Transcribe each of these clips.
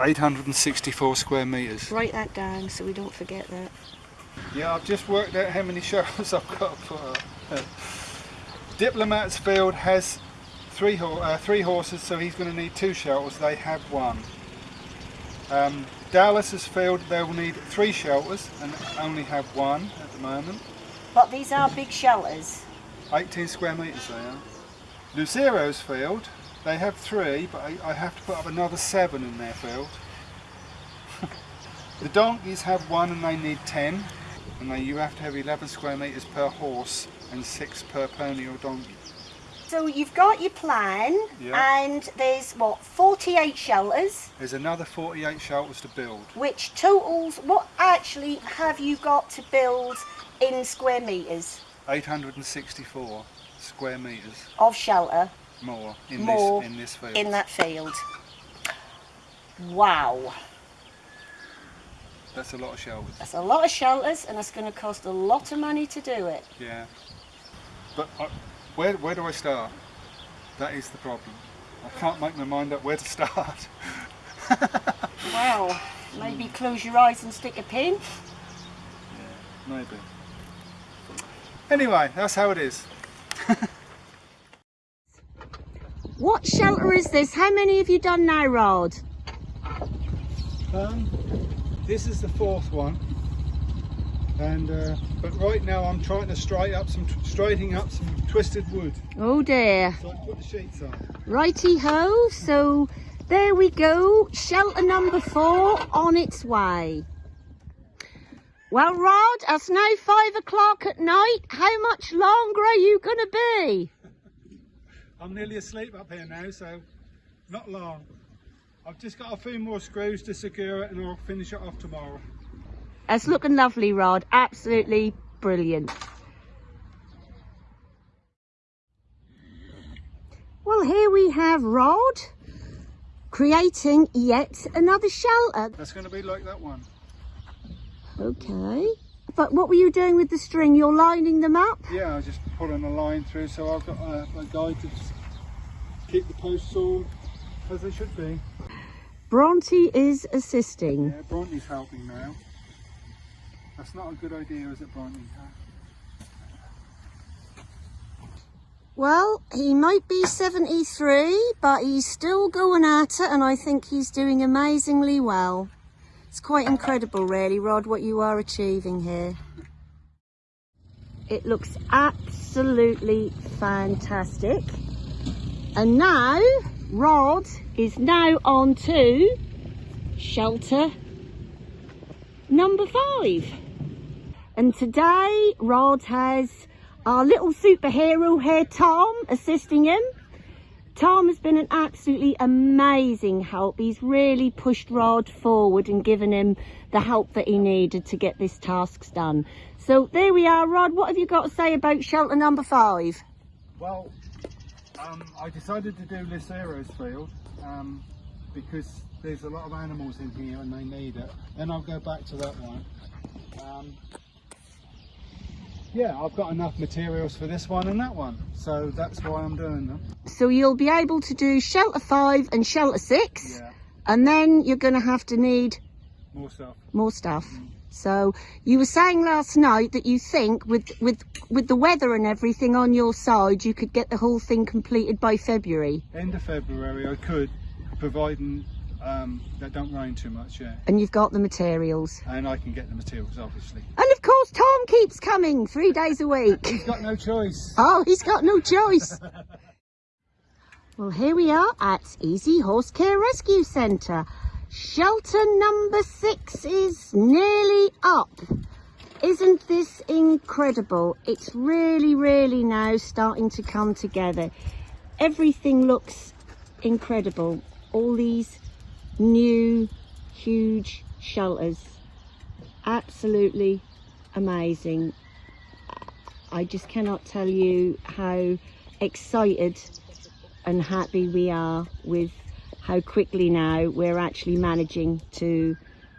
864 square metres. Write that down so we don't forget that. Yeah, I've just worked out how many shelters I've got to put up. Diplomat's field has three, ho uh, three horses, so he's going to need two shelters. They have one. Um, Dallas's field, they will need three shelters and only have one at the moment. But these are big shelters. 18 square metres they are. Lucero's field, they have three, but I, I have to put up another seven in their field. the donkeys have one and they need 10. And they, you have to have 11 square metres per horse and six per pony or donkey. So you've got your plan Yeah. and there's what 48 shelters There's another 48 shelters to build. which totals what actually have you got to build in square meters 864 square metres of shelter more in More this in this field. in that field. Wow, That's a lot of shelters. that's a lot of shelters and that's going to cost a lot of money to do it. Yeah. But I, where where do I start? That is the problem. I can't make my mind up where to start. Wow, maybe close your eyes and stick a pin. Yeah, maybe. Anyway, that's how it is. What shelter is this? How many have you done now, Rod? Um, this is the fourth one, and uh, but right now I'm trying to straighten up some straightening up some twisted wood, Oh dear. so I put the sheets on. Righty ho, so there we go, shelter number four on its way. Well, Rod, it's now five o'clock at night. How much longer are you going to be? I'm nearly asleep up here now, so not long. I've just got a few more screws to secure it, and I'll finish it off tomorrow. It's looking lovely, Rod. Absolutely brilliant. Well, here we have Rod creating yet another shelter. That's going to be like that one. Okay. But what were you doing with the string? You're lining them up? Yeah, I was just pulling a line through, so I've got uh, a, a guide to just keep the posts all as they should be. Bronte is assisting. Yeah, Bronte's helping now. That's not a good idea, is it, Bronte? Well, he might be 73, but he's still going at it, and I think he's doing amazingly well. It's quite incredible, really, Rod, what you are achieving here. It looks absolutely fantastic. And now, Rod is now on to shelter number five. And today, Rod has our little superhero here, Tom, assisting him. Tom has been an absolutely amazing help. He's really pushed Rod forward and given him the help that he needed to get this task done. So there we are, Rod. What have you got to say about shelter number five? Well, um, I decided to do Lucero's field um, because there's a lot of animals in here and they need it. Then I'll go back to that one. Um, yeah, I've got enough materials for this one and that one, so that's why I'm doing them. So you'll be able to do shelter five and shelter six, Yeah, and then you're going to have to need more stuff. more stuff. Mm. So you were saying last night that you think with with with the weather and everything on your side, you could get the whole thing completed by February. End of February I could, providing um, that don't rain too much, yeah. And you've got the materials. And I can get the materials, obviously. And of course, Tom keeps coming three days a week. He's got no choice. Oh, he's got no choice. well, here we are at Easy Horse Care Rescue Centre. Shelter number six is nearly up. Isn't this incredible? It's really, really now starting to come together. Everything looks incredible. All these new, huge shelters. Absolutely amazing. I just cannot tell you how excited and happy we are with how quickly now we're actually managing to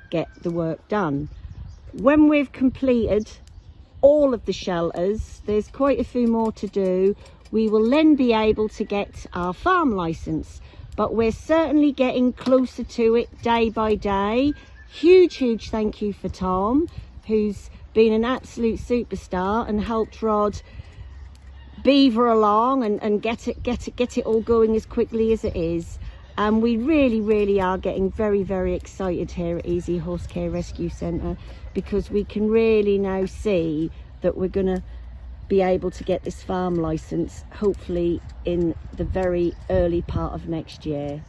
get the work done. When we've completed all of the shelters, there's quite a few more to do. We will then be able to get our farm license. But we're certainly getting closer to it day by day. Huge, huge thank you for Tom, who's been an absolute superstar and helped Rod beaver along and, and get it get it get it all going as quickly as it is and we really really are getting very very excited here at easy horse care rescue centre because we can really now see that we're to be able to get this farm license hopefully in the very early part of next year